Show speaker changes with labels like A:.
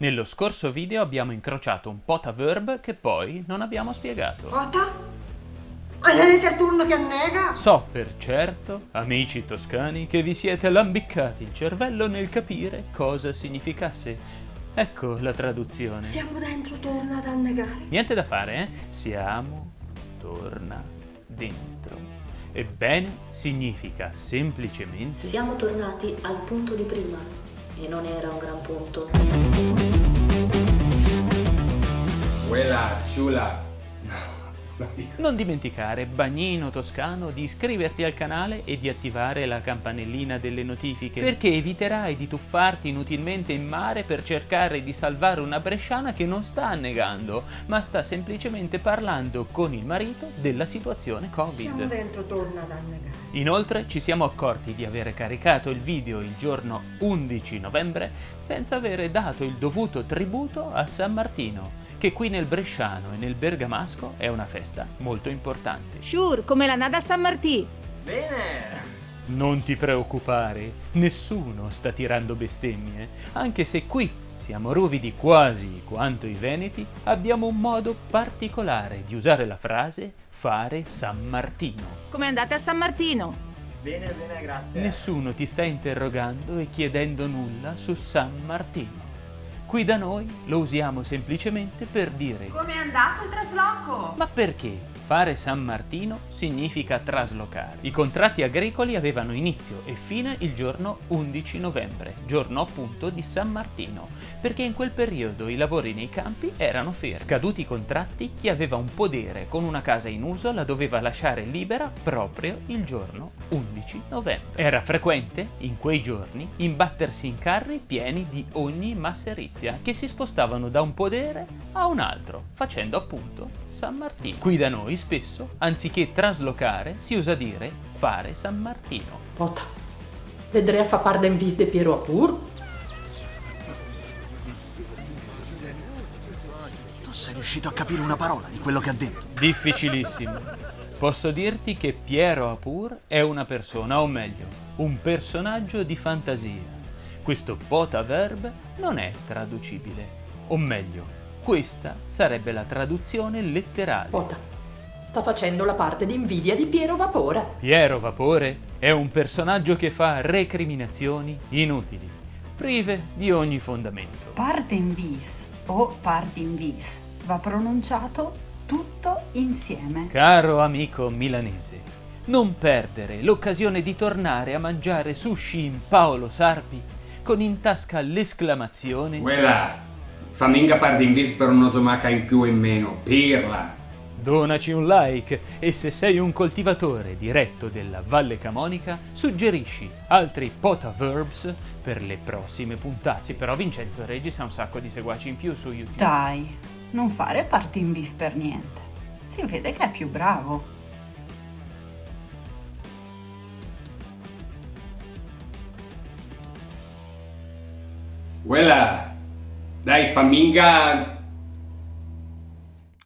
A: Nello scorso video abbiamo incrociato un potaverb che poi non abbiamo spiegato.
B: Pota? Avete il turno che annega?
A: So per certo, amici toscani, che vi siete lambiccati il cervello nel capire cosa significasse. Ecco la traduzione.
B: Siamo dentro, torna ad annegare.
A: Niente da fare, eh? Siamo, torna, dentro. Ebbene, significa semplicemente...
C: Siamo tornati al punto di prima e non era un gran punto.
D: Quella ciula.
A: Non dimenticare, bagnino toscano, di iscriverti al canale e di attivare la campanellina delle notifiche, perché eviterai di tuffarti inutilmente in mare per cercare di salvare una bresciana che non sta annegando, ma sta semplicemente parlando con il marito della situazione
B: Siamo
A: Covid.
B: dentro, torna ad annegare.
A: Inoltre ci siamo accorti di avere caricato il video il giorno 11 novembre senza avere dato il dovuto tributo a San Martino, che qui nel Bresciano e nel Bergamasco è una festa molto importante.
E: Sure, come la Nada San Martì.
A: Non ti preoccupare, nessuno sta tirando bestemmie, anche se qui siamo ruvidi quasi quanto i veneti, abbiamo un modo particolare di usare la frase fare San Martino.
E: Come andate a San Martino?
F: Bene, bene, grazie.
A: Nessuno ti sta interrogando e chiedendo nulla su San Martino. Qui da noi lo usiamo semplicemente per dire
E: Come è andato il trasloco?
A: ma perché? Fare San Martino significa traslocare. I contratti agricoli avevano inizio e fine il giorno 11 novembre, giorno appunto di San Martino, perché in quel periodo i lavori nei campi erano fermi. Scaduti i contratti, chi aveva un podere con una casa in uso la doveva lasciare libera proprio il giorno 11 novembre. Era frequente, in quei giorni, imbattersi in carri pieni di ogni masserizia, che si spostavano da un podere a un altro, facendo appunto San Martino. Qui da noi spesso, anziché traslocare, si usa dire fare San Martino.
G: Pota, vedrei a fa part d'en vis de Piero Apur?
H: Tu sei riuscito a capire una parola di quello che ha detto?
A: Difficilissimo. Posso dirti che Piero Apur è una persona, o meglio, un personaggio di fantasia. Questo potaverb non è traducibile. O meglio, questa sarebbe la traduzione letterale.
G: Pota, sta facendo la parte di invidia di Piero Vapore.
A: Piero Vapore è un personaggio che fa recriminazioni inutili, prive di ogni fondamento.
I: Parte in bis o parte in bis va pronunciato tutto insieme.
A: Caro amico milanese, non perdere l'occasione di tornare a mangiare sushi in Paolo Sarpi con in tasca l'esclamazione
D: Quella. Faminga pardi in vis per un'osomaca in più o in meno. Pirla.
A: Donaci un like e se sei un coltivatore diretto della Valle Camonica, suggerisci altri potaverbs per le prossime puntate. Sì, però Vincenzo Regis ha un sacco di seguaci in più su YouTube.
I: Dai, non fare parte in bis per niente. Si vede che è più bravo.
D: Quella. Dai, faminga